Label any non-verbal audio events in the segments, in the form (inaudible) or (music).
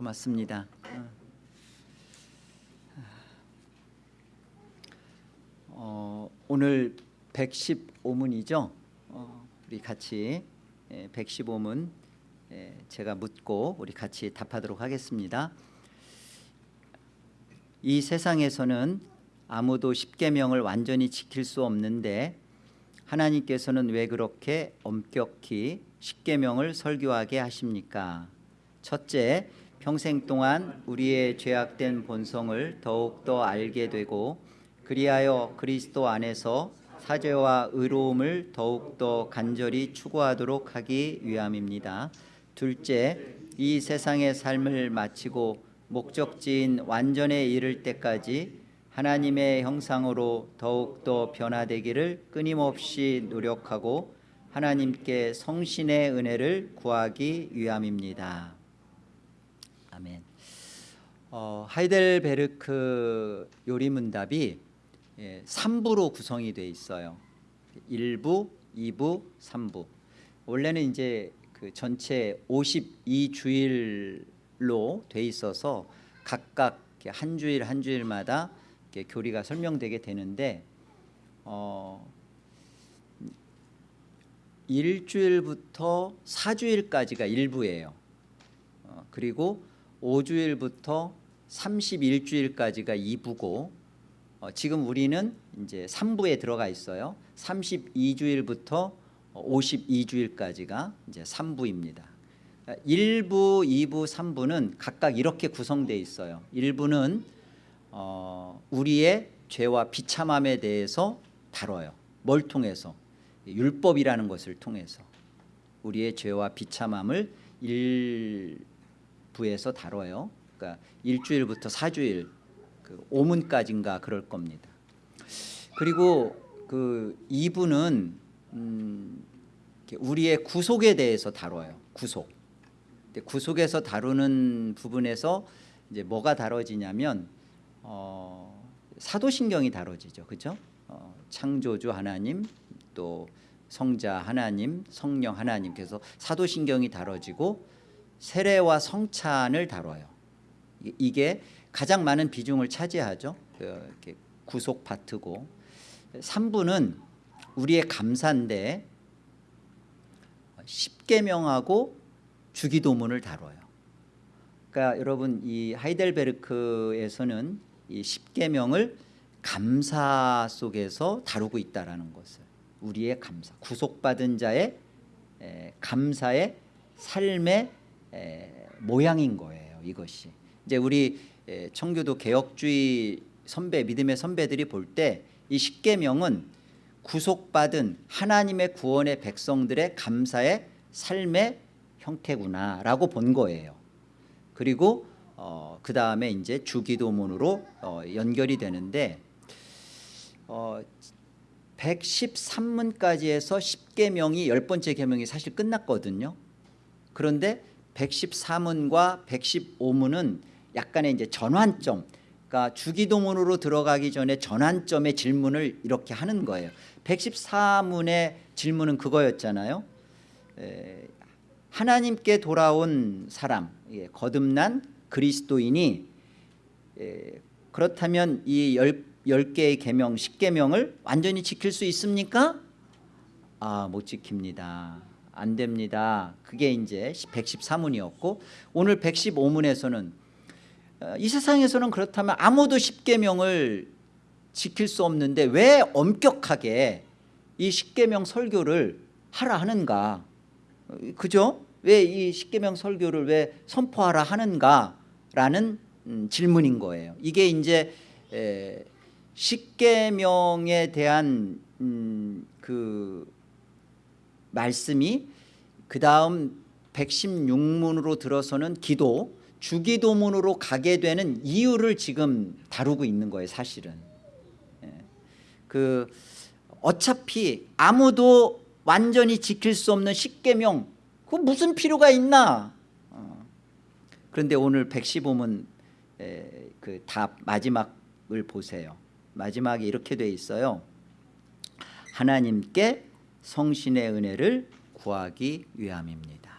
고맙습니다. 어, 오늘 115문이죠. 어, 우리 같이 예, 115문 예, 제가 묻고 우리 같이 답하도록 하겠습니다. 이 세상에서는 아무도 십계명을 완전히 지킬 수 없는데 하나님께서는 왜 그렇게 엄격히 십계명을 설교하게 하십니까? 첫째, 평생 동안 우리의 죄악된 본성을 더욱더 알게 되고 그리하여 그리스도 안에서 사죄와 의로움을 더욱더 간절히 추구하도록 하기 위함입니다. 둘째, 이 세상의 삶을 마치고 목적지인 완전에 이를 때까지 하나님의 형상으로 더욱더 변화되기를 끊임없이 노력하고 하나님께 성신의 은혜를 구하기 위함입니다. 아멘. 어, 하이델베르크 요리문답이 예, 3부로 구성이 되어 있어요. 1부, 2부, 3부. 원래는 이제 그 전체 52주일로 돼 있어서 각각 한 주일 한 주일마다 교리가 설명되게 되는데 어, 일주일부터 사주일까지가 일부예요. 어, 그리고 5주일부터 31주일까지가 2부고 어, 지금 우리는 이제 3부에 들어가 있어요. 32주일부터 52주일까지가 이제 3부입니다. 1부, 2부, 3부는 각각 이렇게 구성되어 있어요. 1부는 어, 우리의 죄와 비참함에 대해서 다뤄요. 뭘 통해서? 율법이라는 것을 통해서 우리의 죄와 비참함을 일 부에서 다뤄요. 그러니까 일주일부터 사주일, 그 5문까지인가 그럴 겁니다. 그리고 그 2부는 음, 우리의 구속에 대해서 다뤄요. 구속. 구속에서 다루는 부분에서 이제 뭐가 다뤄지냐면 어, 사도신경이 다뤄지죠. 그죠? 어, 창조주 하나님 또 성자 하나님 성령 하나님 그래서 사도신경이 다뤄지고 세례와 성찬을 다뤄요. 이게 가장 많은 비중을 차지하죠. 그 구속 파트고 3부는 우리의 감사인데 십계명하고 주기도문을 다뤄요. 그러니까 여러분 이 하이델베르크에서는 이 십계명을 감사 속에서 다루고 있다라는 것을 우리의 감사 구속받은 자의 에, 감사의 삶의 에, 모양인 거예요. 이것이 이제 우리 에, 청교도 개혁주의 선배 믿음의 선배들이 볼 때 이 십계명은 구속받은 하나님의 구원의 백성들의 감사의 삶의 형태구나라고 본 거예요. 그리고 어, 그 다음에 이제 주기도문으로 어, 연결이 되는데 어, 113문까지 해서 10계명이 열 번째 계명이 사실 끝났거든요. 그런데 114문과 115문은 약간의 이제 전환점, 그러니까 주기도문으로 들어가기 전에 전환점의 질문을 이렇게 하는 거예요. 114문의 질문은 그거였잖아요. 에, 하나님께 돌아온 사람, 예, 거듭난 그리스도인이 에, 그렇다면 이 열, 10 개의 계명, 10계명을 완전히 지킬 수 있습니까? 아, 못 지킵니다. 안 됩니다. 그게 이제 113문이었고 오늘 115문에서는 어, 이 세상에서는 그렇다면 아무도 10계명을 지킬 수 없는데 왜 엄격하게 이 10계명 설교를 하라 하는가? 그죠? 왜이 10계명 설교를 왜 선포하라 하는가라는 음, 질문인 거예요. 이게 이제 에, 십계명에 대한 음, 그 말씀이 그 다음 116문으로 들어서는 기도 주기도문으로 가게 되는 이유를 지금 다루고 있는 거예요 사실은 예. 그 어차피 아무도 완전히 지킬 수 없는 십계명 그 무슨 필요가 있나 어. 그런데 오늘 115문 그 답 마지막을 보세요 마지막에 이렇게 돼 있어요 하나님께 성신의 은혜를 구하기 위함입니다.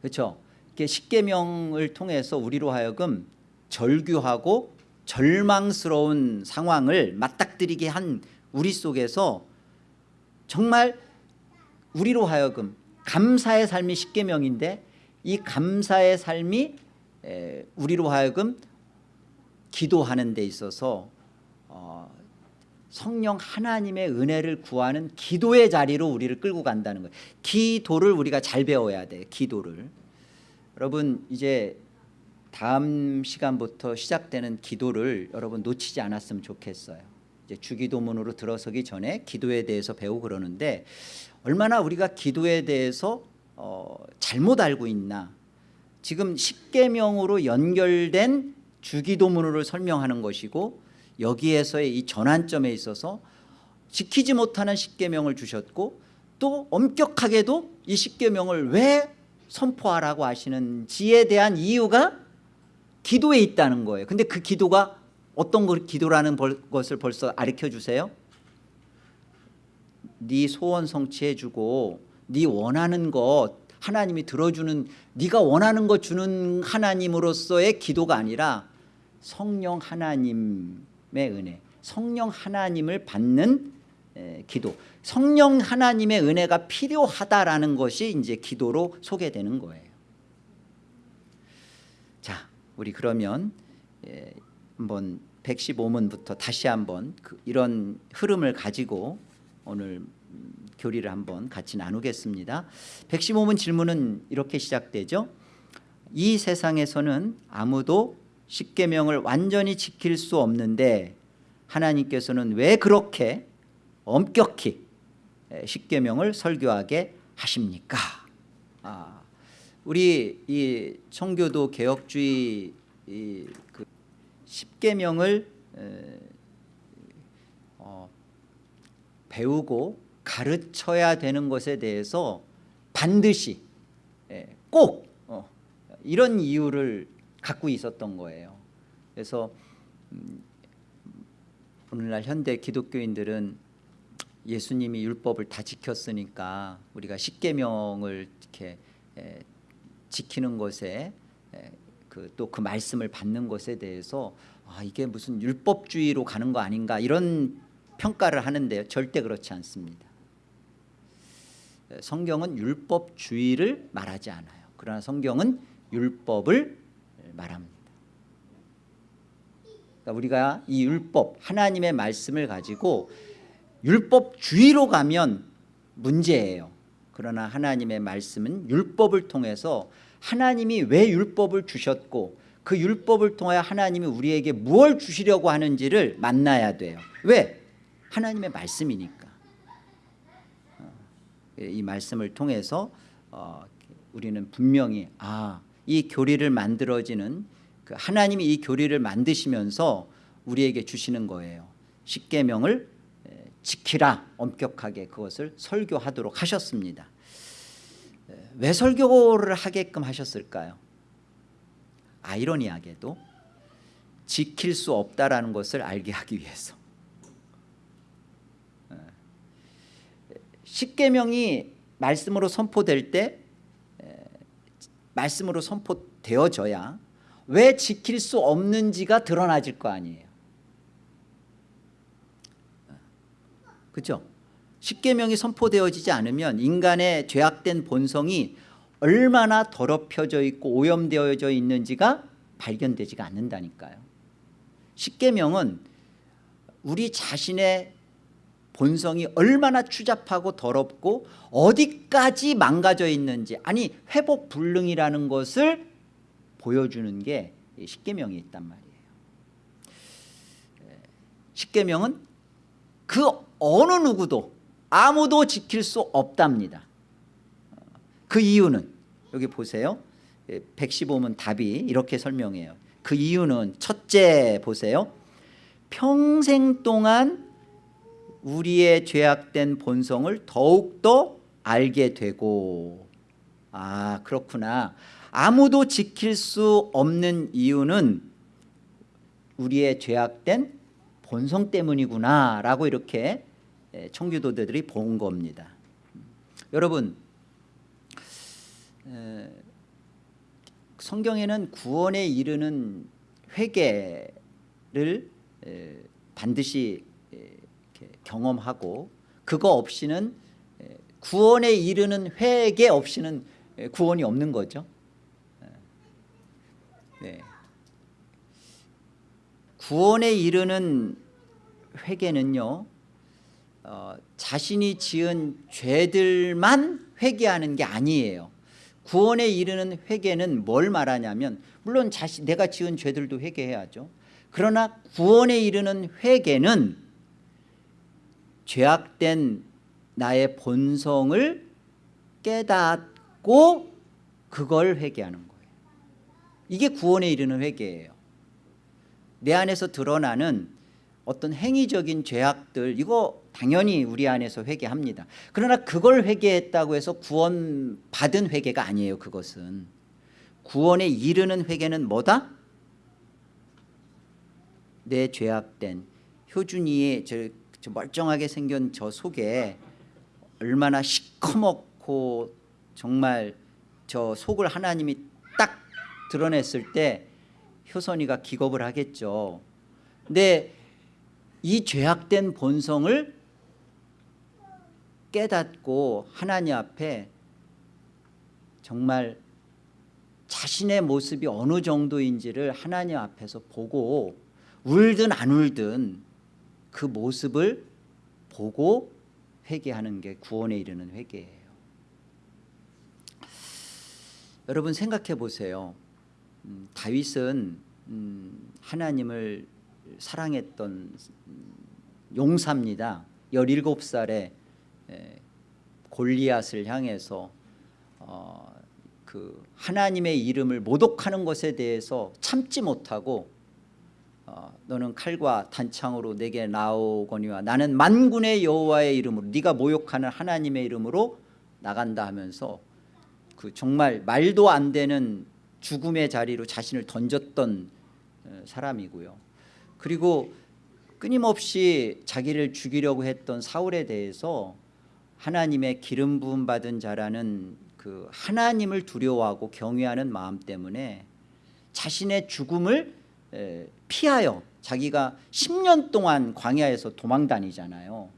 그렇죠? 십계명을 통해서 우리로 하여금 절규하고 절망스러운 상황을 맞닥뜨리게 한 우리 속에서 정말 우리로 하여금 감사의 삶이 십계명인데 이 감사의 삶이 에, 우리로 하여금 기도하는 데 있어서 어, 성령 하나님의 은혜를 구하는 기도의 자리로 우리를 끌고 간다는 거예요. 기도를 우리가 잘 배워야 돼. 기도를. 여러분 이제 다음 시간부터 시작되는 기도를 여러분 놓치지 않았으면 좋겠어요. 이제 주기도문으로 들어서기 전에 기도에 대해서 배우고 그러는데 얼마나 우리가 기도에 대해서 어, 잘못 알고 있나. 지금 십계명으로 연결된 주기도문으로 설명하는 것이고 여기에서의 이 전환점에 있어서 지키지 못하는 십계명을 주셨고 또 엄격하게도 이 십계명을 왜 선포하라고 하시는지에 대한 이유가 기도에 있다는 거예요. 근데 그 기도가 어떤 걸 기도라는 것을 벌써 가르쳐 주세요. 네 소원 성취해 주고 네 원하는 것 하나님이 들어주는 네가 원하는 것 주는 하나님으로서의 기도가 아니라 성령 하나님의 은혜 성령 하나님을 받는 기도. 성령 하나님의 은혜가 필요하다라는 것이 이제 기도로 소개되는 거예요. 자 우리 그러면 한번 115문부터 다시 한번 그 이런 흐름을 가지고 오늘 교리를 한번 같이 나누겠습니다. 115문 질문은 이렇게 시작되죠. 이 세상에서는 아무도 십계명을 완전히 지킬 수 없는데 하나님께서는 왜 그렇게 엄격히 십계명을 설교하게 하십니까? 아, 우리 이 청교도 개혁주의 그 십계명을 어, 배우고 가르쳐야 되는 것에 대해서 반드시 꼭 어, 이런 이유를 갖고 있었던 거예요. 그래서 음, 오늘날 현대 기독교인들은 예수님이 율법을 다 지켰으니까 우리가 십계명을 이렇게 에, 지키는 것에 그 또 그 말씀을 받는 것에 대해서 아 이게 무슨 율법주의로 가는 거 아닌가 이런 평가를 하는데요. 절대 그렇지 않습니다. 성경은 율법주의를 말하지 않아요. 그러나 성경은 율법을 말합니다. 그러니까 우리가 이 율법 하나님의 말씀을 가지고 율법주의로 가면 문제예요. 그러나 하나님의 말씀은 율법을 통해서 하나님이 왜 율법을 주셨고 그 율법을 통해 하나님이 우리에게 무엇 주시려고 하는지를 만나야 돼요. 왜? 하나님의 말씀이니까. 어, 이 말씀을 통해서 어, 우리는 분명히 아, 이 교리를 만들어지는 그 하나님이 이 교리를 만드시면서 우리에게 주시는 거예요. 십계명을 지키라 엄격하게 그것을 설교하도록 하셨습니다. 왜 설교를 하게끔 하셨을까요? 아이러니하게도 지킬 수 없다라는 것을 알게 하기 위해서. 십계명이 말씀으로 선포될 때 말씀으로 선포되어져야 왜 지킬 수 없는지가 드러나질 거 아니에요. 그렇죠? 십계명이 선포되어지지 않으면 인간의 죄악된 본성이 얼마나 더럽혀져 있고 오염되어져 있는지가 발견되지가 않는다니까요. 십계명은 우리 자신의 본성이 얼마나 추잡하고 더럽고 어디까지 망가져 있는지 아니 회복 불능이라는 것을 보여주는 게 십계명이 있단 말이에요. 십계명은 그 어느 누구도 아무도 지킬 수 없답니다. 그 이유는 여기 보세요. 115문 답이 이렇게 설명해요. 그 이유는 첫째 보세요. 평생 동안 우리의 죄악된 본성을 더욱더 알게 되고. 아 그렇구나. 아무도 지킬 수 없는 이유는 우리의 죄악된 본성 때문이구나 라고 이렇게 청교도들이 본 겁니다. 여러분 성경에는 구원에 이르는 회개를 에, 반드시 경험하고 그거 없이는 에, 구원에 이르는 회개 없이는 에, 구원이 없는 거죠. 에, 네. 구원에 이르는 회개는요. 어, 자신이 지은 죄들만 회개하는 게 아니에요. 구원에 이르는 회개는 뭘 말하냐면 물론 자신 내가 지은 죄들도 회개해야죠. 그러나 구원에 이르는 회개는 죄악된 나의 본성을 깨닫고 그걸 회개하는 거예요. 이게 구원에 이르는 회개예요. 내 안에서 드러나는 어떤 행위적인 죄악들 이거 당연히 우리 안에서 회개합니다. 그러나 그걸 회개했다고 해서 구원 받은 회개가 아니에요. 그것은 구원에 이르는 회개는 뭐다? 내 죄악된 효준이의 저, 저 멀쩡하게 생긴 저 속에 얼마나 시커멓고 정말 저 속을 하나님이 딱 드러냈을 때 효선이가 기겁을 하겠죠. 근데 이 죄악된 본성을 깨닫고 하나님 앞에 정말 자신의 모습이 어느 정도인지를 하나님 앞에서 보고 울든 안 울든 그 모습을 보고 회개하는 게 구원에 이르는 회개예요. 여러분 생각해 보세요. 음, 다윗은 음, 하나님을 사랑했던 음, 용사입니다. 17살에 에, 골리앗을 향해서 어, 그 하나님의 이름을 모독하는 것에 대해서 참지 못하고 어, 너는 칼과 단창으로 내게 나오거니와 나는 만군의 여호와의 이름으로 네가 모욕하는 하나님의 이름으로 나간다 하면서 그 정말 말도 안 되는 죽음의 자리로 자신을 던졌던 어, 사람이고요. 그리고 끊임없이 자기를 죽이려고 했던 사울에 대해서 하나님의 기름 부음 받은 자라는 그 하나님을 두려워하고 경외하는 마음 때문에 자신의 죽음을 피하여 자기가 10년 동안 광야에서 도망 다니잖아요.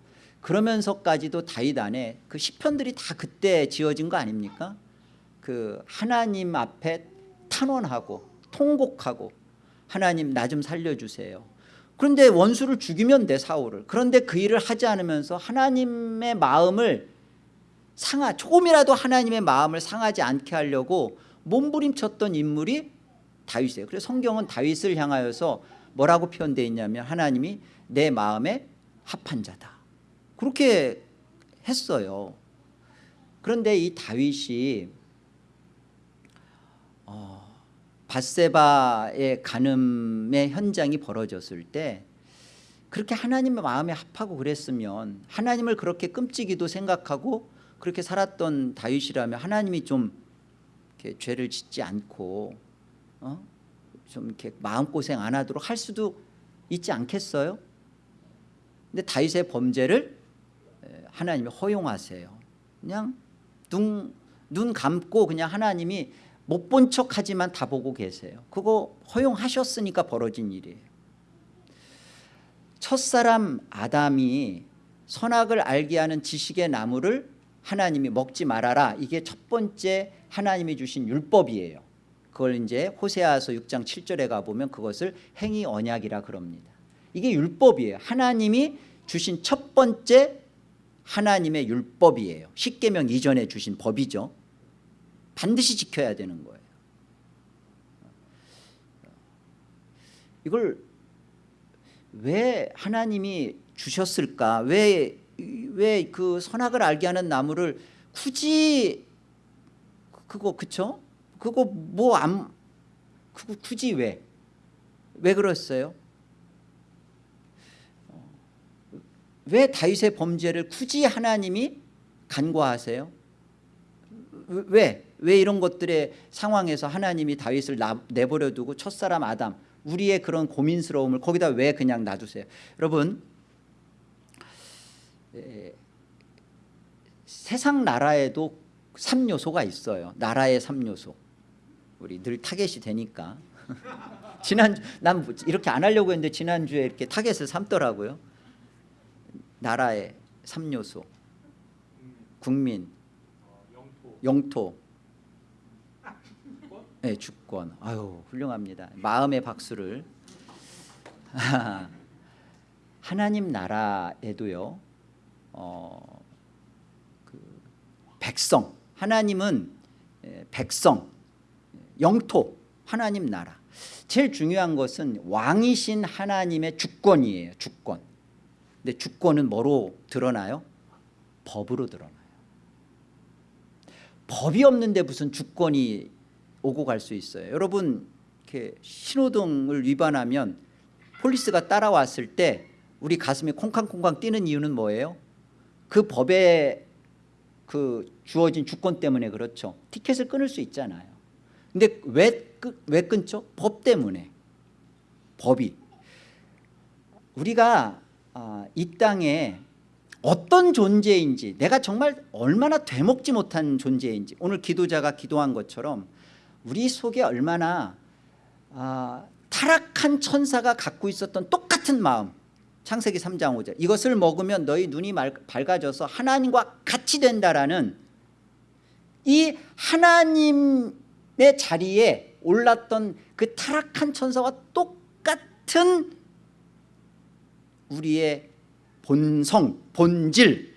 그러면서까지도 다윗 안에 그 시편들이 다 그때 지어진 거 아닙니까? 그 하나님 앞에 탄원하고 통곡하고 하나님 나 좀 살려주세요. 그런데 원수를 죽이면 돼 사울을. 그런데 그 일을 하지 않으면서 하나님의 마음을 상하 조금이라도 하나님의 마음을 상하지 않게 하려고 몸부림쳤던 인물이 다윗이에요. 그래서 성경은 다윗을 향하여서 뭐라고 표현되어 있냐면 하나님이 내 마음에 합한 자다. 그렇게 했어요. 그런데 이 다윗이 어, 바세바의 간음의 현장이 벌어졌을 때 그렇게 하나님의 마음에 합하고 그랬으면 하나님을 그렇게 끔찍이도 생각하고 그렇게 살았던 다윗이라면 하나님이 좀 죄를 짓지 않고 어? 좀 이렇게 마음고생 안 하도록 할 수도 있지 않겠어요? 근데 다윗의 범죄를 하나님이 허용하세요. 그냥 눈, 눈 감고 그냥 하나님이 못 본 척하지만 다 보고 계세요. 그거 허용하셨으니까 벌어진 일이에요. 첫사람 아담이 선악을 알게 하는 지식의 나무를 하나님이 먹지 말아라. 이게 첫 번째 하나님이 주신 율법이에요. 그걸 이제 호세아서 6장 7절에 가보면 그것을 행위 언약이라 그럽니다. 이게 율법이에요. 하나님이 주신 첫 번째 하나님의 율법이에요. 십계명 이전에 주신 법이죠. 반드시 지켜야 되는 거예요. 이걸 왜 하나님이 주셨을까? 왜 왜 그 선악을 알게 하는 나무를 굳이 그거 그쵸? 그거 뭐안 그거 굳이 왜? 왜 그랬어요? 왜 다윗의 범죄를 굳이 하나님이 간과하세요? 왜? 왜 이런 것들의 상황에서 하나님이 다윗을 내버려 두고 첫사람 아담 우리의 그런 고민스러움을 거기다 왜 그냥 놔두세요? 여러분 에, 세상 나라에도 3요소가 있어요. 나라의 3요소. 우리 늘 타겟이 되니까. (laughs) 지난 난 이렇게 안 하려고 했는데 지난주에 이렇게 타겟을 삼더라고요. 나라의 3요소 국민 영토. 네, 주권. 아유 훌륭합니다. 마음의 박수를. (laughs) 하나님 나라에도요 어, 그 백성. 하나님은 에, 백성 영토 하나님 나라. 제일 중요한 것은 왕이신 하나님의 주권이에요 주권. 근데 주권은 뭐로 드러나요? 법으로 드러나요. 법이 없는데 무슨 주권이 오고 갈 수 있어요? 여러분 이렇게 신호등을 위반하면 폴리스가 따라왔을 때 우리 가슴이 콩쾅콩쾅 뛰는 이유는 뭐예요? 그 법에 그 주어진 주권 때문에 그렇죠. 티켓을 끊을 수 있잖아요 근데 왜, 끊- 왜 끊죠? 법 때문에. 법이. 우리가 아, 이 땅에 어떤 존재인지 내가 정말 얼마나 되먹지 못한 존재인지 오늘 기도자가 기도한 것처럼 우리 속에 얼마나 아, 타락한 천사가 갖고 있었던 똑같은 마음. 창세기 3장 5절. 이것을 먹으면 너희 눈이 말- 밝아져서 하나님과 같이 된다라는 이 하나님 의 자리에 올랐던 그 타락한 천사와 똑같은 우리의 본성, 본질.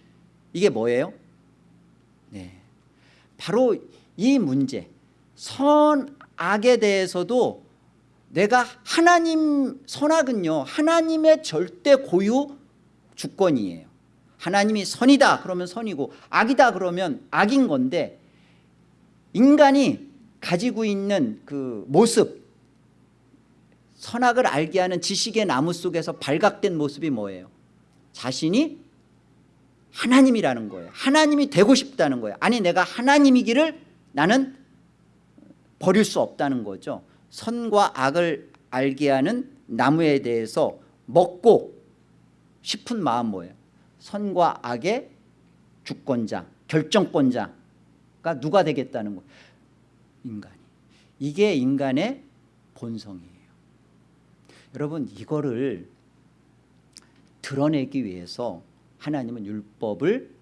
이게 뭐예요? 네, 바로 이 문제. 선악에 대해서도 내가 하나님 선악은요 하나님의 절대 고유 주권이에요. 하나님이 선이다 그러면 선이고 악이다 그러면 악인 건데 인간이 가지고 있는 그 모습 선악을 알게 하는 지식의 나무 속에서 발각된 모습이 뭐예요? 자신이 하나님이라는 거예요. 하나님이 되고 싶다는 거예요. 아니 내가 하나님이기를 나는 버릴 수 없다는 거죠. 선과 악을 알게 하는 나무에 대해서 먹고 싶은 마음 뭐예요? 선과 악의 주권자 결정권자가 누가 되겠다는 거예요 인간이. 이게 인간의 본성이에요. 여러분 이거를 드러내기 위해서 하나님은 율법을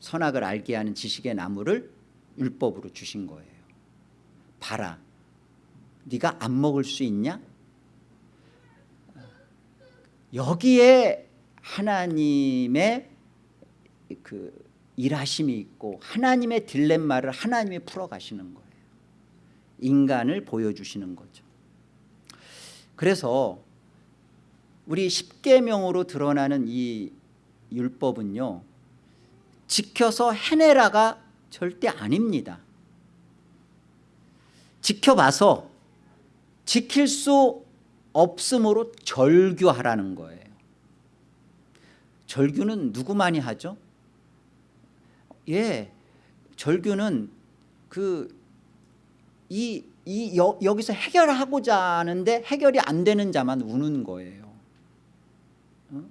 선악을 알게 하는 지식의 나무를 율법으로 주신 거예요. 봐라 네가 안 먹을 수 있냐? 여기에 하나님의 그 일하심이 있고 하나님의 딜레마를 하나님이 풀어가시는 거예요 인간을 보여주시는 거죠. 그래서 우리 십계명으로 드러나는 이 율법은요 지켜서 해내라가 절대 아닙니다. 지켜봐서 지킬 수 없으므로 절규하라는 거예요. 절규는 누구만이 하죠? 예, 절규는 그 이이 여기서 해결하고자 하는데 해결이 안 되는 자만 우는 거예요. 어,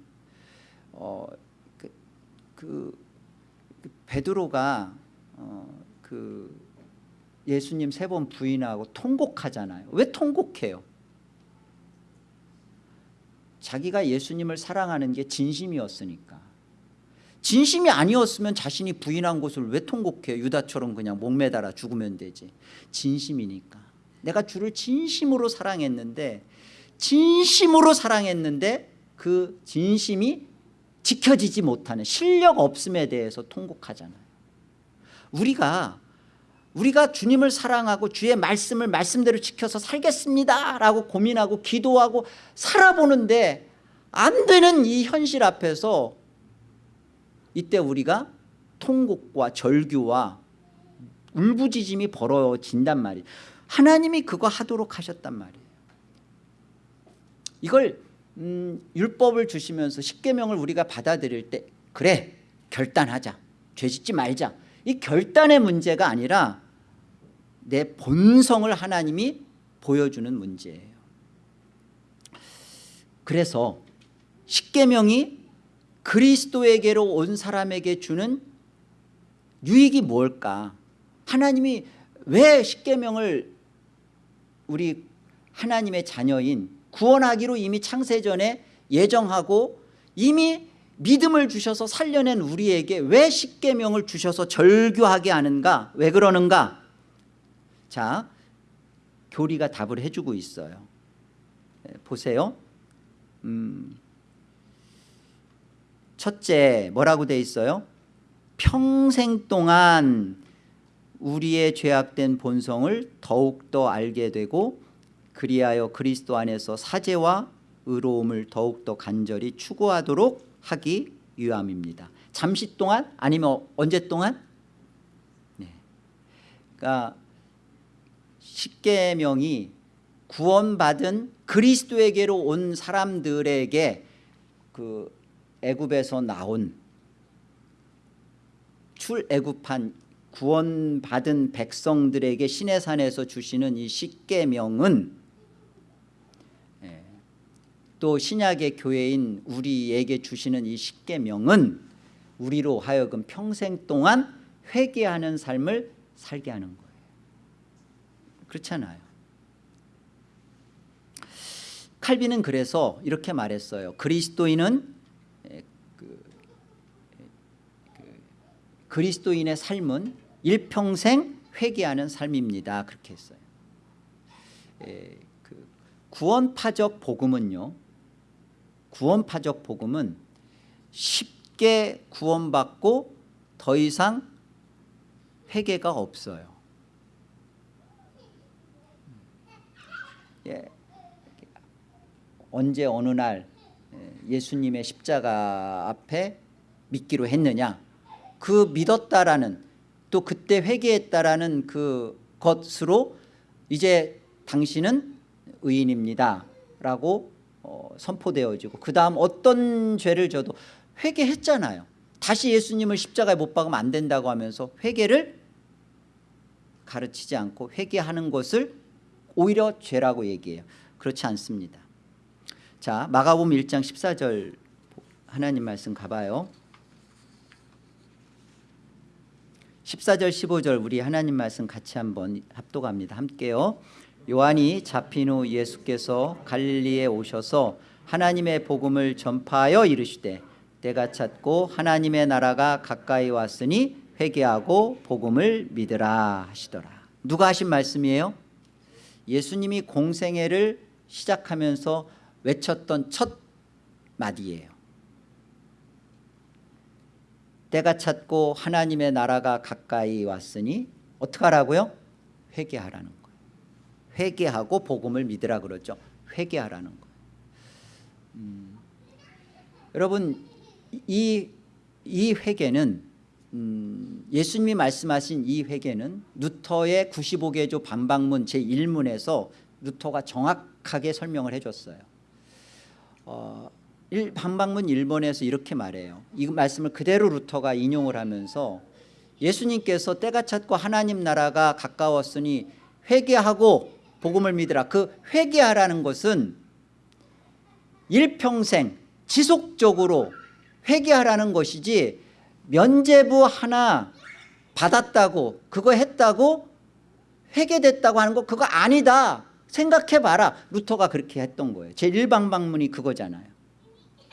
어, 그, 그, 그 베드로가 어, 그 예수님 세 번 부인하고 통곡하잖아요. 왜 통곡해요? 자기가 예수님을 사랑하는 게 진심이었으니까. 진심이 아니었으면 자신이 부인한 것을 왜 통곡해요? 유다처럼 그냥 목매달아 죽으면 되지. 진심이니까. 내가 주를 진심으로 사랑했는데 진심으로 사랑했는데 그 진심이 지켜지지 못하는 실력 없음에 대해서 통곡하잖아요. 우리가 우리가 주님을 사랑하고 주의 말씀을 말씀대로 지켜서 살겠습니다 라고 고민하고 기도하고 살아보는데 안 되는 이 현실 앞에서 이때 우리가 통곡과 절규와 울부짖음이 벌어진단 말이에요. 하나님이 그거 하도록 하셨단 말이에요. 이걸 음, 율법을 주시면서 십계명을 우리가 받아들일 때 그래 결단하자 죄짓지 말자 이 결단의 문제가 아니라 내 본성을 하나님이 보여주는 문제예요 그래서 십계명이 그리스도에게로 온 사람에게 주는 유익이 뭘까? 하나님이 왜 십계명을 우리 하나님의 자녀인 구원하기로 이미 창세전에 예정하고 이미 믿음을 주셔서 살려낸 우리에게 왜 십계명을 주셔서 절규하게 하는가? 왜 그러는가? 자 교리가 답을 해주고 있어요. 예, 보세요. 음, 첫째 뭐라고 돼 있어요? 평생 동안 우리의 죄악된 본성을 더욱더 알게 되고 그리하여 그리스도 안에서 사죄와 의로움을 더욱더 간절히 추구하도록 하기 위함입니다. 잠시 동안 아니면 언제 동안? 네. 그러니까 십계명이 구원받은 그리스도에게로 온 사람들에게 그 애굽에서 나온 출애굽한 구원받은 백성들에게 시내산에서 주시는 이 십계명은 예, 또 신약의 교회인 우리에게 주시는 이 십계명은 우리로 하여금 평생 동안 회개하는 삶을 살게 하는 거예요. 그렇잖아요. 칼빈은 그래서 이렇게 말했어요. 그리스도인은 에, 그, 그, 그리스도인의 삶은 일평생 회개하는 삶입니다. 그렇게 했어요. 에, 그 구원파적 복음은요 구원파적 복음은 쉽게 구원받고 더 이상 회개가 없어요. 예, 언제 어느 날 예수님의 십자가 앞에 믿기로 했느냐 그 믿었다라는 또 그때 회개했다라는 그 것으로 이제 당신은 의인입니다 라고 어, 선포되어지고 그 다음 어떤 죄를 져도 회개했잖아요. 다시 예수님을 십자가에 못 박으면 안 된다고 하면서 회개를 가르치지 않고 회개하는 것을 오히려 죄라고 얘기해요. 그렇지 않습니다. 자 마가복음 1장 14절 하나님 말씀 가봐요 14절 15절 우리 하나님 말씀 같이 한번 합독합니다. 함께요. 요한이 잡힌 후 예수께서 갈릴리에 오셔서 하나님의 복음을 전파하여 이르시되 때가 찼고 하나님의 나라가 가까이 왔으니 회개하고 복음을 믿으라 하시더라. 누가 하신 말씀이에요? 예수님이 공생애를 시작하면서 외쳤던 첫 마디예요 때가 찼고 하나님의 나라가 가까이 왔으니 어떻게 하라고요? 회개하라는 거예요. 회개하고 복음을 믿으라 그러죠. 회개하라는 거예요. 음, 여러분 이, 이 회개는 음, 예수님이 말씀하신 이 회개는 루터의 95개조 반박문 제1문에서 루터가 정확하게 설명을 해줬어요. 어, 일, 반박문 1번에서 이렇게 말해요. 이 말씀을 그대로 루터가 인용을 하면서 예수님께서 때가 찼고 하나님 나라가 가까웠으니 회개하고 복음을 믿으라. 그 회개하라는 것은 일평생 지속적으로 회개하라는 것이지 면제부 하나 받았다고 그거 했다고 회개됐다고 하는 거 그거 아니다. 생각해봐라. 루터가 그렇게 했던 거예요. 제1방방문이 그거잖아요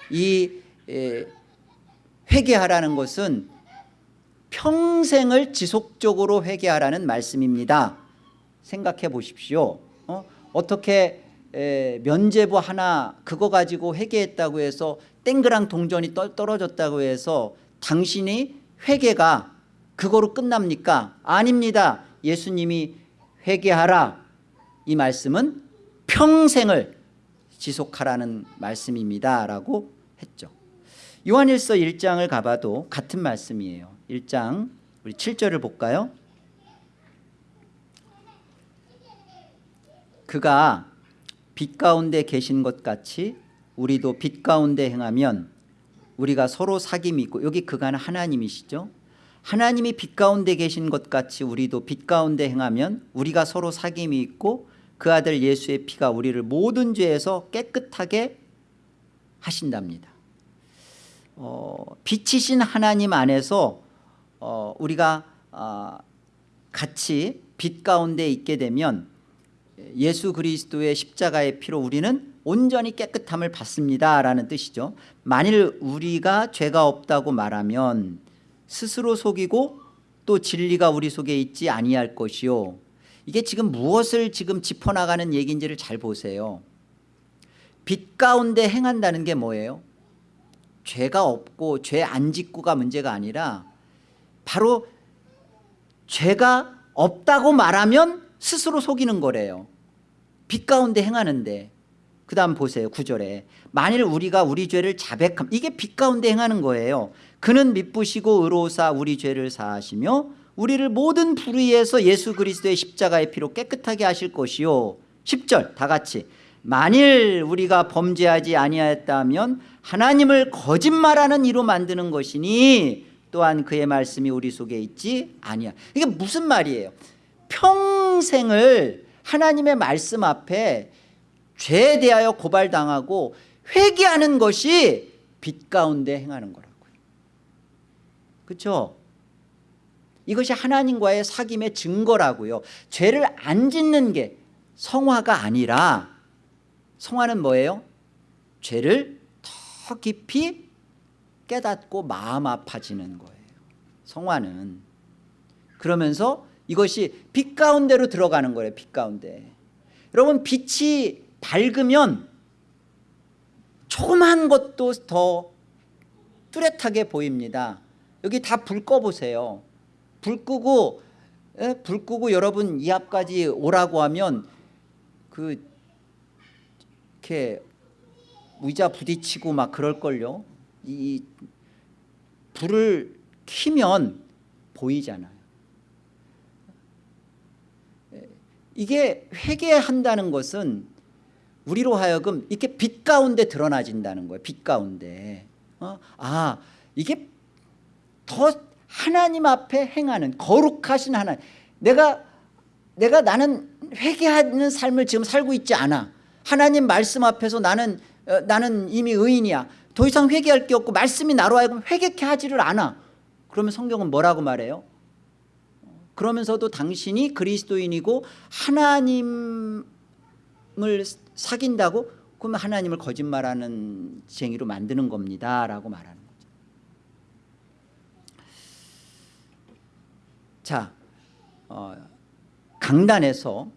이 에, 회개하라는 것은 평생을 지속적으로 회개하라는 말씀입니다 생각해 보십시오 어? 어떻게 에, 면제부 하나 그거 가지고 회개했다고 해서 땡그랑 동전이 떨어졌다고 해서 당신이 회개가 그거로 끝납니까? 아닙니다. 예수님이 회개하라 이 말씀은 평생을 지속하라는 말씀입니다 라고 했죠. 요한일서 1장을 가봐도 같은 말씀이에요. 1장 우리 7절을 볼까요? 그가 빛 가운데 계신 것 같이 우리도 빛 가운데 행하면 우리가 서로 사귐이 있고 여기 그가는 하나님이시죠? 하나님이 빛 가운데 계신 것 같이 우리도 빛 가운데 행하면 우리가 서로 사귐이 있고 그 아들 예수의 피가 우리를 모든 죄에서 깨끗하게 하신답니다 어, 빛이신 하나님 안에서 어, 우리가 어, 같이 빛 가운데 있게 되면 예수 그리스도의 십자가의 피로 우리는 온전히 깨끗함을 받습니다라는 뜻이죠. 만일 우리가 죄가 없다고 말하면 스스로 속이고 또 진리가 우리 속에 있지 아니할 것이요. 이게 지금 무엇을 지금 짚어나가는 얘기인지를 잘 보세요. 빛 가운데 행한다는 게 뭐예요? 죄가 없고 죄 안 짓고가 문제가 아니라 바로 죄가 없다고 말하면 스스로 속이는 거래요. 빛 가운데 행하는데. 그 다음 보세요 구절에. 만일 우리가 우리 죄를 자백함 이게 빛 가운데 행하는 거예요. 그는 미쁘시고 의로사 우리 죄를 사하시며 우리를 모든 불의에서 예수 그리스도의 십자가의 피로 깨끗하게 하실 것이요. 10절 다 같이 만일 우리가 범죄하지 아니하였다면 하나님을 거짓말하는 이로 만드는 것이니 또한 그의 말씀이 우리 속에 있지 아니야 이게 무슨 말이에요? 평생을 하나님의 말씀 앞에 죄에 대하여 고발당하고 회개하는 것이 빛 가운데 행하는 거라고요. 그렇죠 이것이 하나님과의 사귐의 증거라고요. 죄를 안 짓는 게 성화가 아니라 성화는 뭐예요? 죄를 더 깊이 깨닫고 마음 아파지는 거예요 성화는 그러면서 이것이 빛 가운데로 들어가는 거예요 빛 가운데 여러분 빛이 밝으면 조그만 것도 더 뚜렷하게 보입니다 여기 다 불 꺼보세요 불 끄고 에? 불 끄고 여러분 이 앞까지 오라고 하면 그 이렇게 의자 부딪히고 막 그럴걸요? 이 불을 키면 보이잖아요. 이게 회개한다는 것은 우리로 하여금 이렇게 빛 가운데 드러나진다는 거예요 빛 가운데. 어? 아 이게 더 하나님 앞에 행하는 거룩하신 하나님. 내가 내가 나는 회개하는 삶을 지금 살고 있지 않아 하나님 말씀 앞에서 나는 어, 나는 이미 의인이야. 더 이상 회개할 게 없고 말씀이 나로 하여금 회개케 하지를 않아. 그러면 성경은 뭐라고 말해요? 그러면서도 당신이 그리스도인이고 하나님을 사귄다고? 그러면 하나님을 거짓말하는 쟁이로 만드는 겁니다 라고 말하는 거죠. 자 어, 강단에서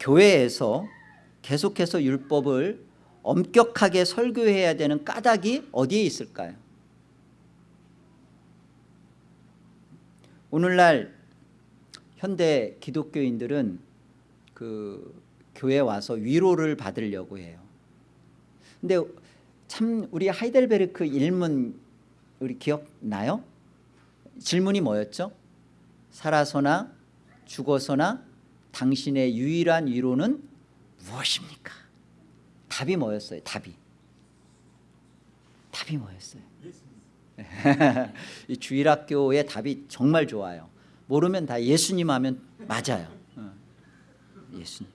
교회에서 계속해서 율법을 엄격하게 설교해야 되는 까닭이 어디에 있을까요? 오늘날 현대 기독교인들은 그 교회 와서 위로를 받으려고 해요. 근데 참 우리 하이델베르크 일문 우리 기억나요? 질문이 뭐였죠? 살아서나 죽어서나 당신의 유일한 위로는 무엇입니까? 답이 뭐였어요? 답이 답이 뭐였어요? (laughs) 이 주일학교의 답이 정말 좋아요. 모르면 다 예수님 하면 맞아요. 어. 예수님.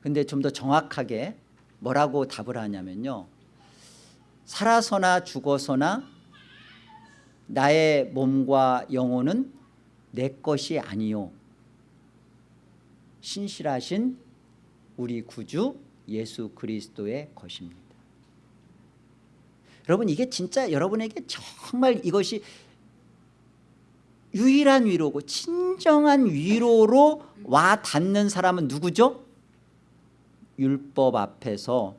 근데 좀 더 정확하게 뭐라고 답을 하냐면요. 살아서나 죽어서나 나의 몸과 영혼은 내 것이 아니요. 신실하신 우리 구주 예수 그리스도의 것입니다. 여러분 이게 진짜 여러분에게 정말 이것이 유일한 위로고 진정한 위로로 와 닿는 사람은 누구죠? 율법 앞에서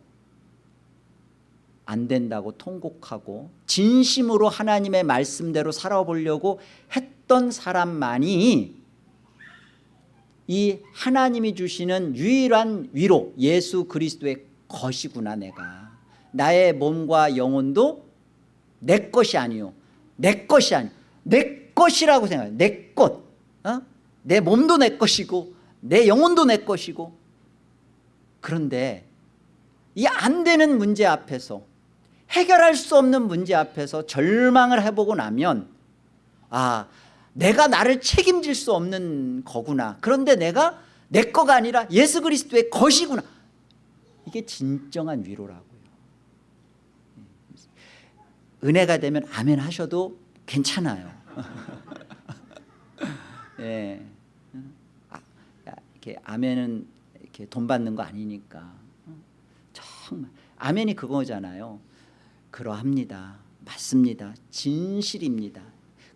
안 된다고 통곡하고 진심으로 하나님의 말씀대로 살아보려고 했던 사람만이 이 하나님이 주시는 유일한 위로 예수 그리스도의 것이구나 내가 나의 몸과 영혼도 내 것이 아니요 내 것이 아니요 내 것이라고 생각해요 내 것. 어? 내 몸도 내 것이고 내 영혼도 내 것이고 그런데 이 안 되는 문제 앞에서 해결할 수 없는 문제 앞에서 절망을 해보고 나면 아 내가 나를 책임질 수 없는 거구나 그런데 내가 내 거가 아니라 예수 그리스도의 것이구나 이게 진정한 위로라고요 은혜가 되면 아멘 하셔도 괜찮아요 (laughs) 예. 아, 이렇게 아멘은 이렇게 돈 받는 거 아니니까 어? 정말 아멘이 그거잖아요. 그러합니다. 맞습니다. 진실입니다.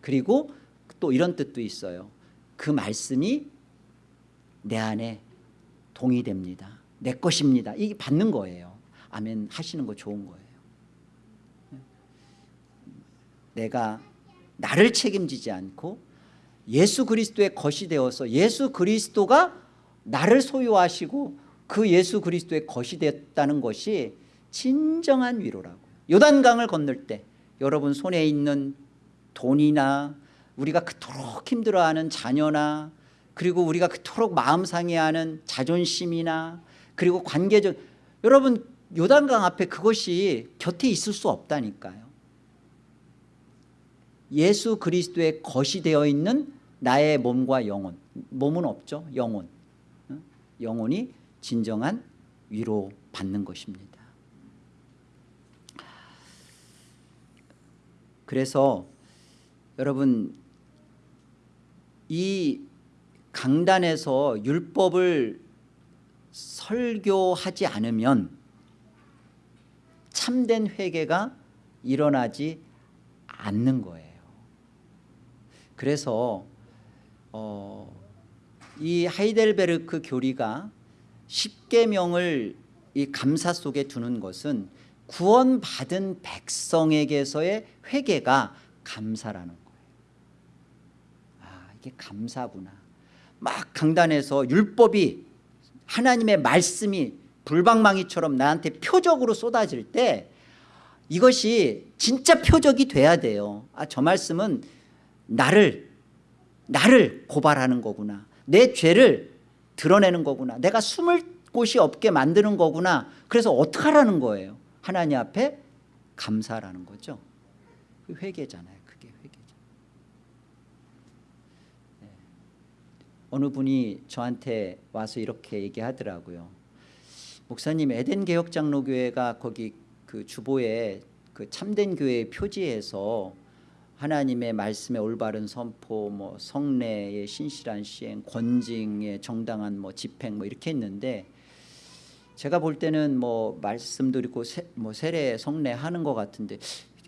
그리고 또 이런 뜻도 있어요. 그 말씀이 내 안에 동의됩니다. 내 것입니다. 이게 받는 거예요. 아멘 하시는 거 좋은 거예요. 내가 나를 책임지지 않고 예수 그리스도의 것이 되어서 예수 그리스도가 나를 소유하시고 그 예수 그리스도의 것이 됐다는 것이 진정한 위로라고요. 요단강을 건널 때 여러분 손에 있는 돈이나 우리가 그토록 힘들어하는 자녀나 그리고 우리가 그토록 마음 상해하는 자존심이나 그리고 관계적 여러분 요단강 앞에 그것이 곁에 있을 수 없다니까요. 예수 그리스도의 것이 되어 있는 나의 몸과 영혼. 몸은 없죠 영혼. 영혼이 진정한 위로 받는 것입니다. 그래서 여러분 이 강단에서 율법을 설교하지 않으면 참된 회개가 일어나지 않는 거예요. 그래서 어, 이 하이델베르크 교리가 십계명을 이 감사 속에 두는 것은 구원받은 백성에게서의 회개가 감사라는 이게 감사구나. 막 강단에서 율법이 하나님의 말씀이 불방망이처럼 나한테 표적으로 쏟아질 때 이것이 진짜 표적이 돼야 돼요. 아 저 말씀은 나를 나를 고발하는 거구나. 내 죄를 드러내는 거구나. 내가 숨을 곳이 없게 만드는 거구나. 그래서 어떻게 하라는 거예요? 하나님 앞에 감사라는 거죠. 그 회개잖아요 그게 회개죠 네. 어느 분이 저한테 와서 이렇게 얘기하더라고요. 목사님 에덴 개혁 장로교회가 거기 그 주보에 그 참된 교회 표지에서 하나님의 말씀의 올바른 선포, 뭐 성례의 신실한 시행, 권징의 정당한 뭐 집행 뭐 이렇게 했는데 제가 볼 때는 뭐 말씀도 있고 세, 뭐 세례 성례 하는 것 같은데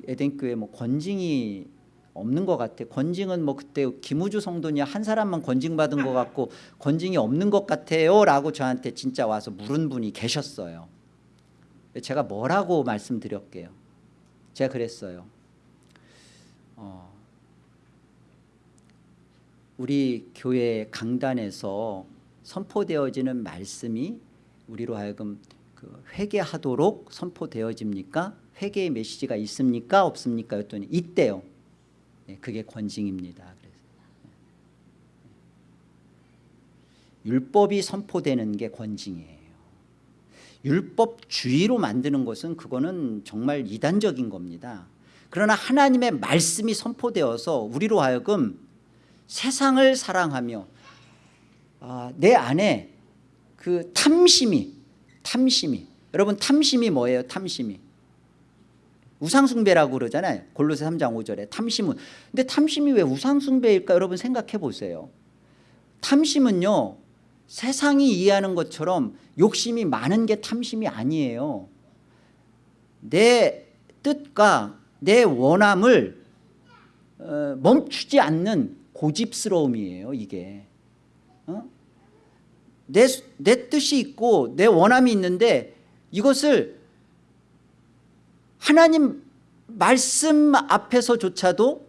에덴 교회 뭐 권징이 없는 것 같아. 권징은 뭐 그때 김우주 성도니 한 사람만 권징 받은 것 같고 권징이 없는 것 같아요 라고 저한테 진짜 와서 물은 분이 계셨어요. 제가 뭐라고 말씀드렸게요. 제가 그랬어요. 어, 우리 교회 강단에서 선포되어지는 말씀이 우리로 하여금 그 회개하도록 선포되어집니까? 회개의 메시지가 있습니까? 없습니까? 였더니 있대요. 네, 그게 권징입니다. 그래서 네. 율법이 선포되는 게 권징이에요. 율법주의로 만드는 것은 그거는 정말 이단적인 겁니다. 그러나 하나님의 말씀이 선포되어서 우리로 하여금 세상을 사랑하며 아, 내 안에 그 탐심이 탐심이 여러분 탐심이 뭐예요 탐심이 우상숭배라고 그러잖아요. 골로새 3장 5절에 탐심은. 근데 탐심이 왜 우상숭배일까 여러분 생각해 보세요. 탐심은요 세상이 이해하는 것처럼 욕심이 많은 게 탐심이 아니에요. 내 뜻과 내 원함을 어, 멈추지 않는 고집스러움이에요 이게. 어? 내, 내 뜻이 있고 내 원함이 있는데 이것을 하나님 말씀 앞에서조차도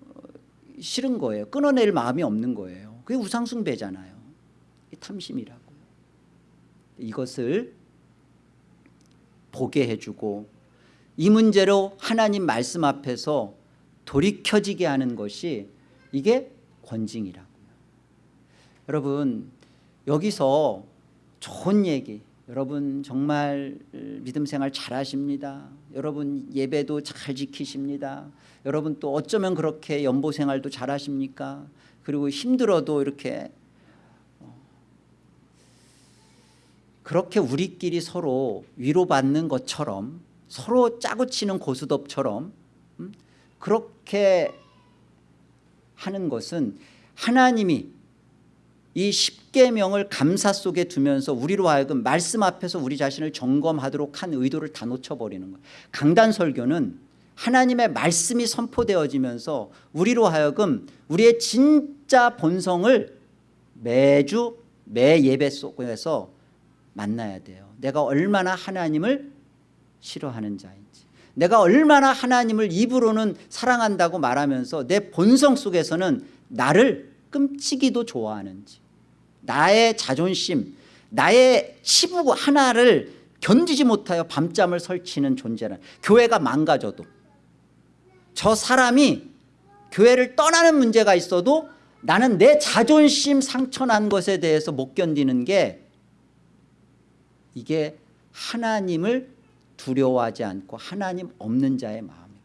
어, 싫은 거예요. 끊어낼 마음이 없는 거예요. 그게 우상숭배잖아요. 탐심이라고요 이것을 보게 해주고 이 문제로 하나님 말씀 앞에서 돌이켜지게 하는 것이 이게 권징이라고요. 여러분 여기서 좋은 얘기 여러분 정말 믿음 생활 잘하십니다. 여러분 예배도 잘 지키십니다. 여러분 또 어쩌면 그렇게 연보 생활도 잘하십니까? 그리고 힘들어도 이렇게 어, 그렇게 우리끼리 서로 위로받는 것처럼 서로 짜고 치는 고스톱처럼 음? 그렇게 하는 것은 하나님이 이 십계명을 감사 속에 두면서 우리로 하여금 말씀 앞에서 우리 자신을 점검하도록 한 의도를 다 놓쳐버리는 거예요. 강단 설교는 하나님의 말씀이 선포되어지면서 우리로 하여금 우리의 진짜 본성을 매주 매 예배 속에서 만나야 돼요. 내가 얼마나 하나님을 싫어하는 자인지 내가 얼마나 하나님을 입으로는 사랑한다고 말하면서 내 본성 속에서는 나를 끔찍이도 좋아하는지 나의 자존심 나의 치부 하나를 견디지 못하여 밤잠을 설치는 존재는 교회가 망가져도 저 사람이 교회를 떠나는 문제가 있어도 나는 내 자존심 상처난 것에 대해서 못 견디는 게 이게 하나님을 두려워하지 않고 하나님 없는 자의 마음이에요.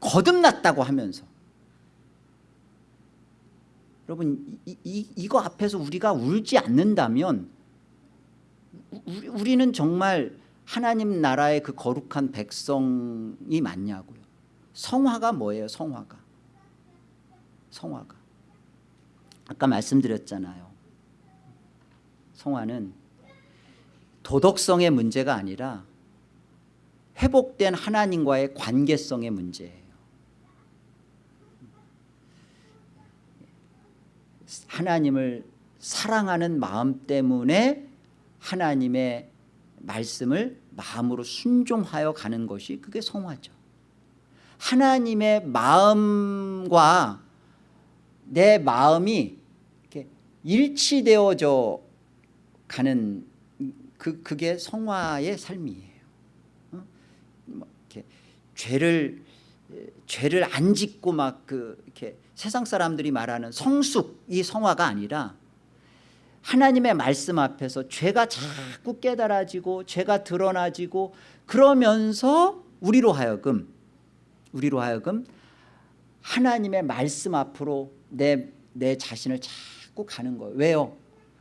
거듭났다고 하면서 여러분 이, 이, 이거 앞에서 우리가 울지 않는다면 우리, 우리는 정말 하나님 나라의 그 거룩한 백성이 맞냐고요. 성화가 뭐예요 성화가? 성화가. 아까 말씀드렸잖아요. 성화는 도덕성의 문제가 아니라 회복된 하나님과의 관계성의 문제예요 하나님을 사랑하는 마음 때문에 하나님의 말씀을 마음으로 순종하여 가는 것이 그게 성화죠 하나님의 마음과 내 마음이 이렇게 일치되어져 가는 그, 그게 성화의 삶이에요 어? 뭐 이렇게 죄를 죄를 안 짓고 막 그 이렇게 세상 사람들이 말하는 성숙 이 성화가 아니라 하나님의 말씀 앞에서 죄가 자꾸 깨달아지고 죄가 드러나지고 그러면서 우리로 하여금 우리로 하여금 하나님의 말씀 앞으로 내, 내 자신을 자꾸 가는 거예요 왜요?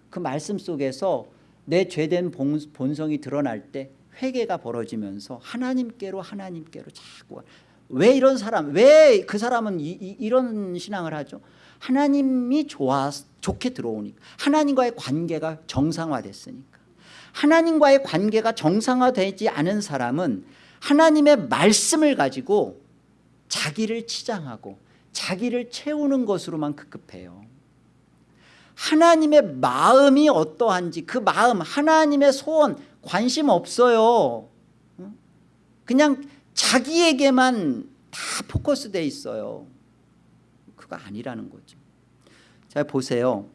그 말씀 속에서 내 죄된 본성이 드러날 때 회개가 벌어지면서 하나님께로 하나님께로 자꾸 왜 이런 사람 왜 그 사람은 이, 이, 런 신앙을 하죠? 하나님이 좋아 좋게 들어오니까. 하나님과의 관계가 정상화됐으니까. 하나님과의 관계가 정상화되지 않은 사람은 하나님의 말씀을 가지고 자기를 치장하고 자기를 채우는 것으로만 급급해요. 하나님의 마음이 어떠한지 그 마음 하나님의 소원 관심 없어요. 그냥 자기에게만 다 포커스되어 있어요. 그거 아니라는 거죠. 자 보세요.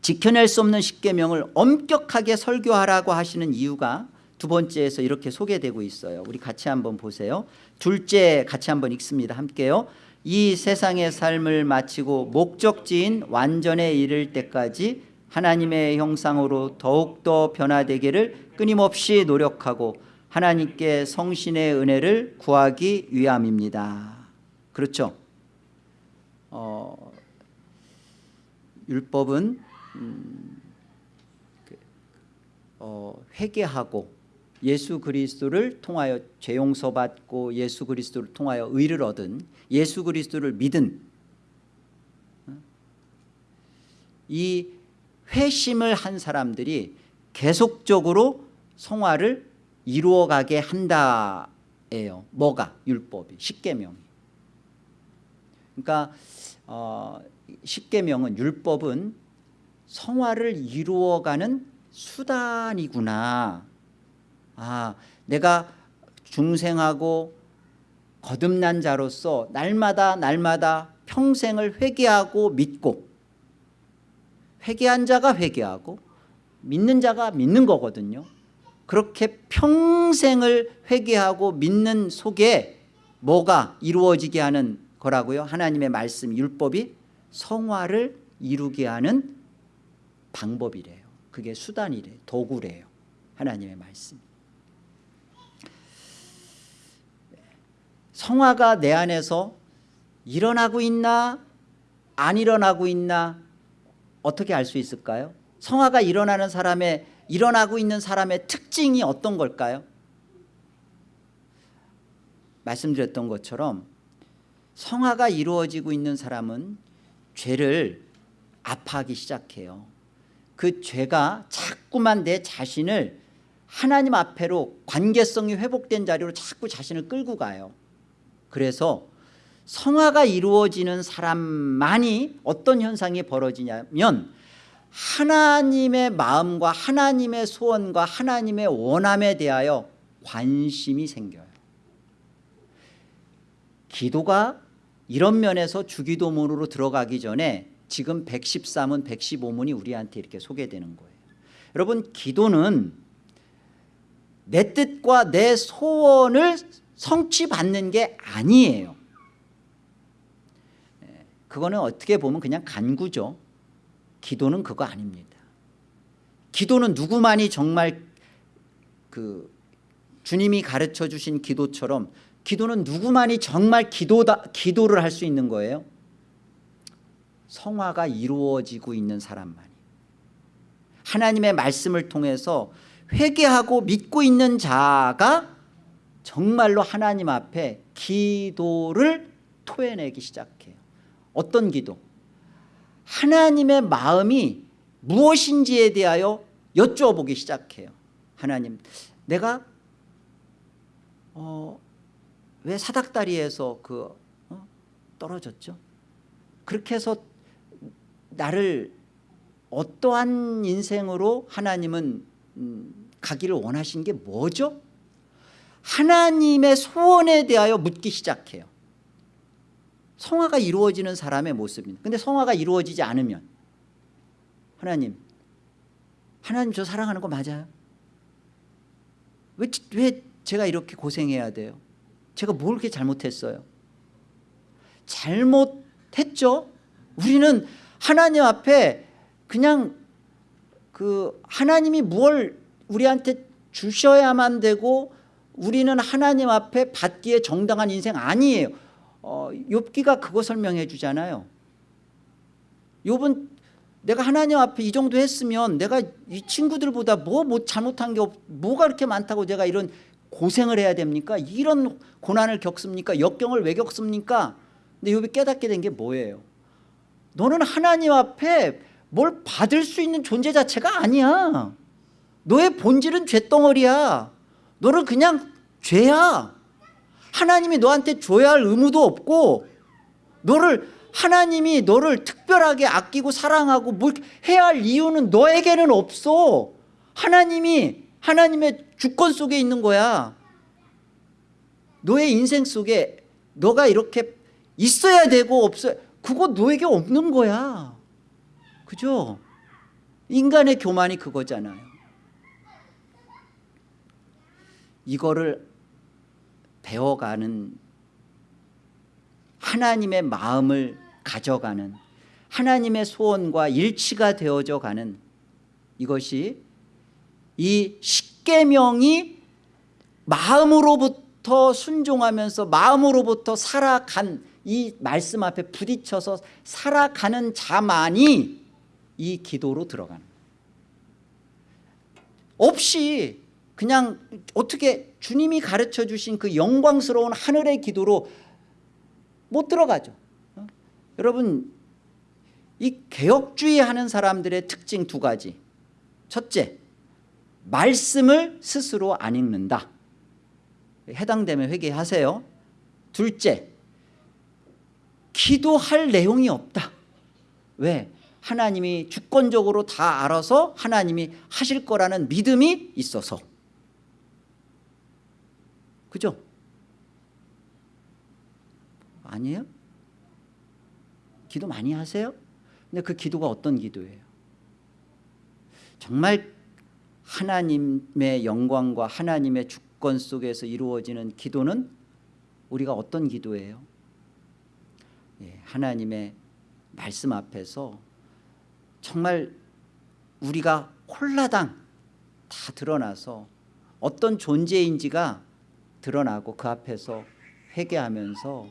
지켜낼 수 없는 십계명을 엄격하게 설교하라고 하시는 이유가 두 번째에서 이렇게 소개되고 있어요. 우리 같이 한번 보세요. 둘째 같이 한번 읽습니다. 함께요. 이 세상의 삶을 마치고 목적지인 완전에 이를 때까지 하나님의 형상으로 더욱더 변화되기를 끊임없이 노력하고 하나님께 성신의 은혜를 구하기 위함입니다 그렇죠 어, 율법은 음, 그, 어, 회개하고 예수 그리스도를 통하여 죄 용서받고 예수 그리스도를 통하여 의를 얻은 예수 그리스도를 믿은 어? 이 회심을 한 사람들이 계속적으로 성화를 이루어가게 한다예요. 뭐가 율법이 십계명이. 그러니까 어, 십계명은 율법은 성화를 이루어가는 수단이구나. 아, 내가 중생하고 거듭난 자로서 날마다 날마다 평생을 회개하고 믿고 회개한 자가 회개하고 믿는 자가 믿는 거거든요 그렇게 평생을 회개하고 믿는 속에 뭐가 이루어지게 하는 거라고요? 하나님의 말씀 율법이 성화를 이루게 하는 방법이래요. 그게 수단이래요. 도구래요. 하나님의 말씀. 성화가 내 안에서 일어나고 있나 안 일어나고 있나 어떻게 알 수 있을까요? 성화가 일어나는 사람의 일어나고 있는 사람의 특징이 어떤 걸까요? 말씀드렸던 것처럼 성화가 이루어지고 있는 사람은 죄를 아파하기 시작해요 그 죄가 자꾸만 내 자신을 하나님 앞에로 관계성이 회복된 자리로 자꾸 자신을 끌고 가요 그래서 성화가 이루어지는 사람만이 어떤 현상이 벌어지냐면 하나님의 마음과 하나님의 소원과 하나님의 원함에 대하여 관심이 생겨요. 기도가 이런 면에서 주기도문으로 들어가기 전에 지금 113문 115문이 우리한테 이렇게 소개되는 거예요. 여러분 기도는 내 뜻과 내 소원을 성취받는 게 아니에요. 예, 그거는 어떻게 보면 그냥 간구죠 기도는 그거 아닙니다. 기도는 누구만이 정말 그 주님이 가르쳐 주신 기도처럼 기도는 누구만이 정말 기도다, 기도를 할 수 있는 거예요? 성화가 이루어지고 있는 사람만이. 하나님의 말씀을 통해서 회개하고 믿고 있는 자가 정말로 하나님 앞에 기도를 토해내기 시작해요. 어떤 기도? 하나님의 마음이 무엇인지에 대하여 여쭈어보기 시작해요 하나님 내가 어, 왜 사닥다리에서 그 어? 떨어졌죠? 그렇게 해서 나를 어떠한 인생으로 하나님은 음, 가기를 원하신 게 뭐죠? 하나님의 소원에 대하여 묻기 시작해요 성화가 이루어지는 사람의 모습입니다 근데 성화가 이루어지지 않으면 하나님 하나님 저 사랑하는 거 맞아요? 왜, 왜 제가 이렇게 고생해야 돼요? 제가 뭘 그렇게 잘못했어요? 잘못했죠? 우리는 하나님 앞에 그냥 그 하나님이 뭘 우리한테 주셔야만 되고 우리는 하나님 앞에 받기에 정당한 인생 아니에요 어, 욥기가 그거 설명해 주잖아요. 욥은 내가 하나님 앞에 이 정도 했으면 내가 이 친구들보다 뭐, 뭐 잘못한 게 없, 뭐가 그렇게 많다고 내가 이런 고생을 해야 됩니까? 이런 고난을 겪습니까? 역경을 왜 겪습니까? 근데 욥이 깨닫게 된 게 뭐예요? 너는 하나님 앞에 뭘 받을 수 있는 존재 자체가 아니야. 너의 본질은 죄덩어리야. 너는 그냥 죄야 하나님이 너한테 줘야 할 의무도 없고 너를 하나님이 너를 특별하게 아끼고 사랑하고 뭘 해야 할 이유는 너에게는 없어. 하나님이 하나님의 주권 속에 있는 거야. 너의 인생 속에 너가 이렇게 있어야 되고 없어야 그거 너에게 없는 거야. 그죠? 인간의 교만이 그거잖아요. 이거를 배워가는 하나님의 마음을 가져가는 하나님의 소원과 일치가 되어져 가는 이것이 이 십계명이 마음으로부터 순종하면서 마음으로부터 살아간 이 말씀 앞에 부딪혀서 살아가는 자만이 이 기도로 들어가는. 없이 그냥 어떻게 주님이 가르쳐 주신 그 영광스러운 하늘의 기도로 못 들어가죠. 어? 여러분 이 개혁주의 하는 사람들의 특징 두 가지. 첫째 말씀을 스스로 안 읽는다. 해당되면 회개하세요. 둘째 기도할 내용이 없다. 왜? 하나님이 주권적으로 다 알아서 하나님이 하실 거라는 믿음이 있어서 그죠? 아니에요? 기도 많이 하세요? 근데 그 기도가 어떤 기도예요? 정말 하나님의 영광과 하나님의 주권 속에서 이루어지는 기도는 우리가 어떤 기도예요? 예, 하나님의 말씀 앞에서 정말 우리가 홀라당 다 드러나서 어떤 존재인지가 드러나고 그 앞에서 회개하면서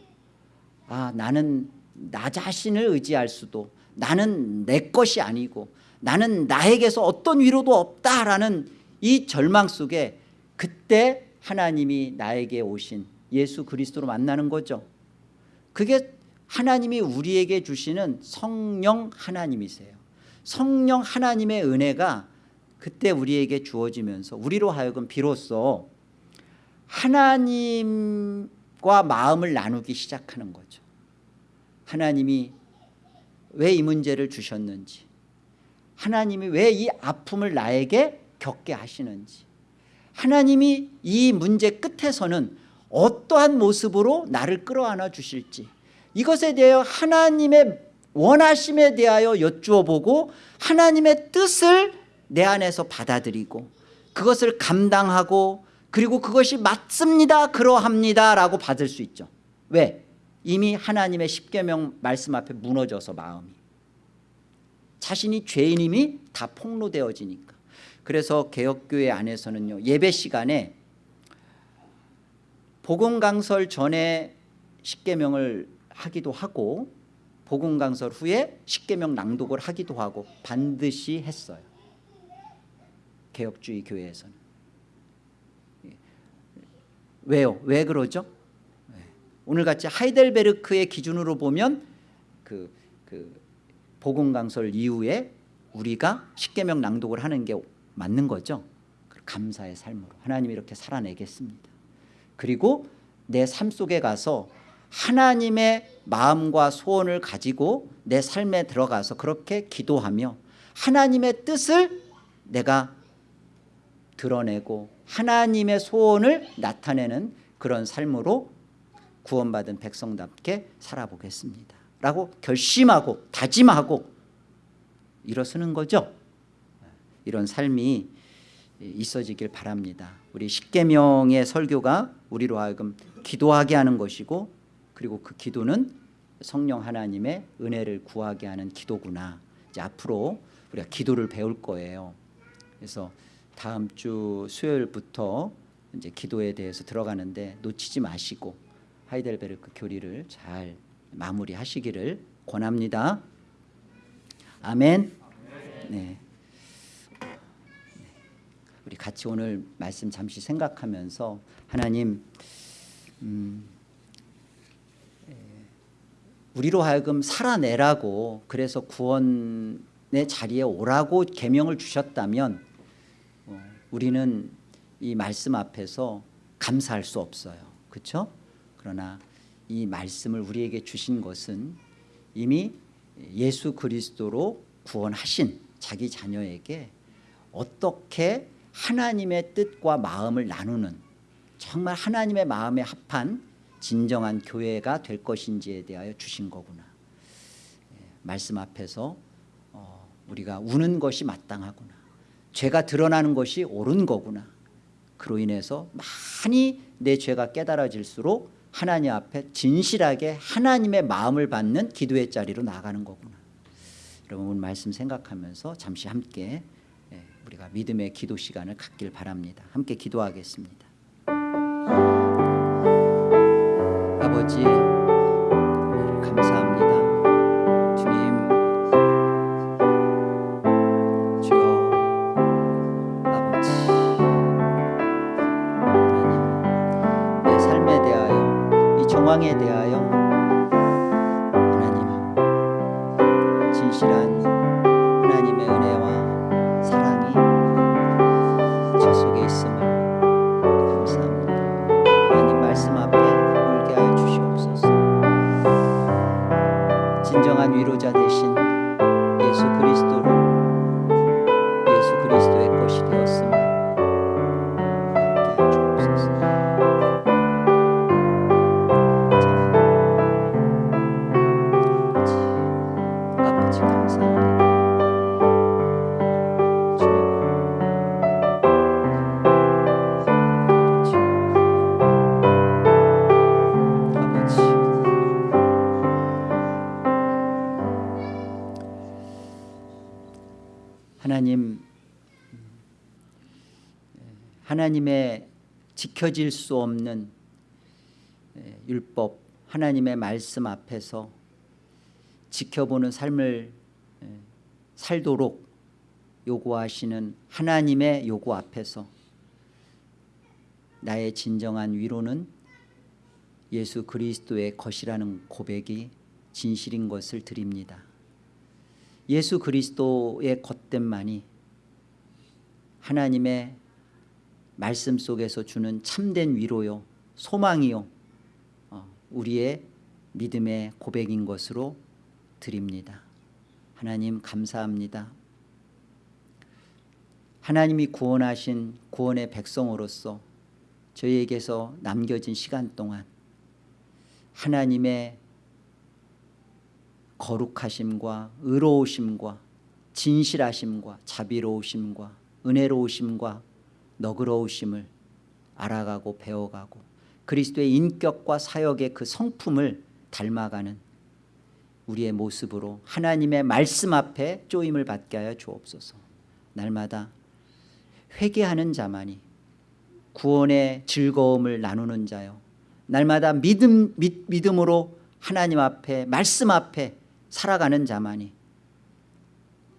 아 나는 나 자신을 의지할 수도 나는 내 것이 아니고 나는 나에게서 어떤 위로도 없다라는 이 절망 속에 그때 하나님이 나에게 오신 예수 그리스도로 만나는 거죠. 그게 하나님이 우리에게 주시는 성령 하나님이세요. 성령 하나님의 은혜가 그때 우리에게 주어지면서 우리로 하여금 비로소 하나님과 마음을 나누기 시작하는 거죠. 하나님이 왜 이 문제를 주셨는지 하나님이 왜 이 아픔을 나에게 겪게 하시는지 하나님이 이 문제 끝에서는 어떠한 모습으로 나를 끌어안아 주실지 이것에 대하여 하나님의 원하심에 대하여 여쭈어 보고 하나님의 뜻을 내 안에서 받아들이고 그것을 감당하고 그리고 그것이 맞습니다 그러합니다 라고 받을 수 있죠 왜? 이미 하나님의 십계명 말씀 앞에 무너져서 마음이 자신이 죄인임이 다 폭로되어지니까 그래서 개혁교회 안에서는요 예배 시간에 복음강설 전에 십계명을 하기도 하고 복음강설 후에 십계명 낭독을 하기도 하고 반드시 했어요 개혁주의 교회에서는 예. 왜요? 왜 그러죠? 예. 오늘같이 하이델베르크의 기준으로 보면 그, 그 복음강설 이후에 우리가 십계명 낭독을 하는 게 맞는 거죠 감사의 삶으로 하나님 이렇게 살아내겠습니다 그리고 내 삶 속에 가서 하나님의 마음과 소원을 가지고 내 삶에 들어가서 그렇게 기도하며 하나님의 뜻을 내가 드러내고 하나님의 소원을 나타내는 그런 삶으로 구원받은 백성답게 살아보겠습니다. 라고 결심하고 다짐하고 일어서는 거죠. 이런 삶이 있어지길 바랍니다. 우리 십계명의 설교가 우리로 하여금 기도하게 하는 것이고 그리고 그 기도는 성령 하나님의 은혜를 구하게 하는 기도구나. 이제 앞으로 우리가 기도를 배울 거예요. 그래서 다음 주 수요일부터 이제 기도에 대해서 들어가는데 놓치지 마시고 하이델베르크 교리를 잘 마무리하시기를 권합니다. 아멘. 네. 우리 같이 오늘 말씀 잠시 생각하면서 하나님 음, 우리로 하여금 살아내라고 그래서 구원의 자리에 오라고 계명을 주셨다면 어, 우리는 이 말씀 앞에서 감사할 수 없어요. 그렇죠? 그러나 이 말씀을 우리에게 주신 것은 이미 예수 그리스도로 구원하신 자기 자녀에게 어떻게 하나님의 뜻과 마음을 나누는 정말 하나님의 마음에 합한 진정한 교회가 될 것인지에 대하여 주신 거구나. 예, 말씀 앞에서 어, 우리가 우는 것이 마땅하구나 죄가 드러나는 것이 옳은 거구나. 그로 인해서 많이 내 죄가 깨달아질수록 하나님 앞에 진실하게 하나님의 마음을 받는 기도의 자리로 나가는 거구나. 여러분 오늘 말씀 생각하면서 잠시 함께 예, 우리가 믿음의 기도 시간을 갖길 바랍니다. 함께 기도하겠습니다 하나님의 지켜질 수 없는 율법 하나님의 말씀 앞에서 지켜보는 삶을 살도록 요구하시는 하나님의 요구 앞에서 나의 진정한 위로는 예수 그리스도의 것이라는 고백이 진실인 것을 드립니다. 예수 그리스도의 겉됨만이 하나님의 말씀 속에서 주는 참된 위로요 소망이요 어, 우리의 믿음의 고백인 것으로 드립니다. 하나님 감사합니다. 하나님이 구원하신 구원의 백성으로서 저희에게서 남겨진 시간 동안 하나님의 거룩하심과 의로우심과 진실하심과 자비로우심과 은혜로우심과 너그러우심을 알아가고 배워가고 그리스도의 인격과 사역의 그 성품을 닮아가는 우리의 모습으로 하나님의 말씀 앞에 쪼임을 받게 하여 주옵소서. 날마다 회개하는 자만이 구원의 즐거움을 나누는 자요. 날마다 믿음, 믿, 믿음으로 하나님 앞에 말씀 앞에 살아가는 자만이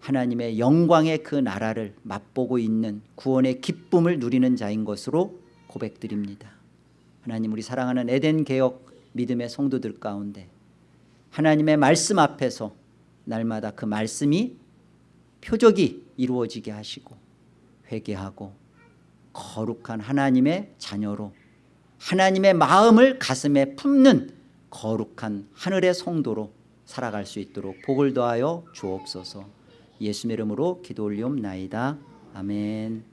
하나님의 영광의 그 나라를 맛보고 있는 구원의 기쁨을 누리는 자인 것으로 고백드립니다. 하나님 우리 사랑하는 에덴 개혁 믿음의 성도들 가운데 하나님의 말씀 앞에서 날마다 그 말씀이 표적이 이루어지게 하시고 회개하고 거룩한 하나님의 자녀로 하나님의 마음을 가슴에 품는 거룩한 하늘의 성도로 살아갈 수 있도록 복을 더하여 주옵소서 예수의 이름으로 기도 올리옵나이다. 아멘